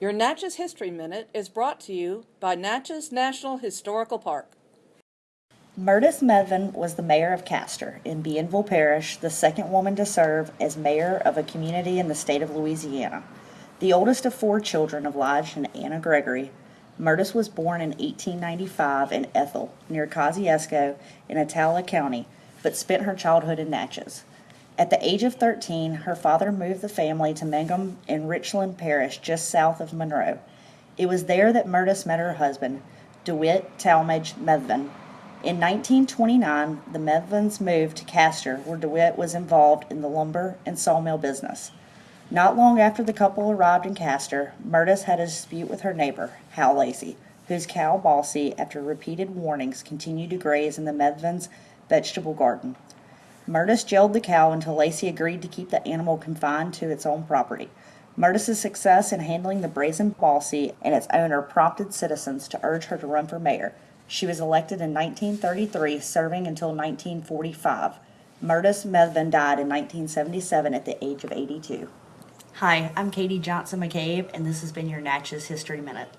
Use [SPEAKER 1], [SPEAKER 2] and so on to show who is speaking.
[SPEAKER 1] Your Natchez History Minute is brought to you by Natchez National Historical Park.
[SPEAKER 2] Myrtis Methvin was the mayor of Castor in Bienville Parish, the second woman to serve as mayor of a community in the state of Louisiana. The oldest of four children of Lige and Anna Gregory, Myrtis was born in 1895 in Ethel, near Kosciusko in Attala County, but spent her childhood in Natchez. At the age of 13, her father moved the family to Mangham in Richland Parish, just south of Monroe. It was there that Myrtis met her husband, DeWitt Talmage Methvin. In 1929, the Methvins moved to Castor, where DeWitt was involved in the lumber and sawmill business. Not long after the couple arrived in Castor, Myrtis had a dispute with her neighbor, Hal Lacey, whose cow Bossy, after repeated warnings, continued to graze in the Methvins' vegetable garden. Myrtis jailed the cow until Lacey agreed to keep the animal confined to its own property. Myrtis's success in handling the brazen Bossy and its owner prompted citizens to urge her to run for mayor. She was elected in 1933, serving until 1945. Myrtis Methvin died in 1977 at the age of 82. Hi, I'm Katie Johnson McCabe, and this has been your Natchez History Minute.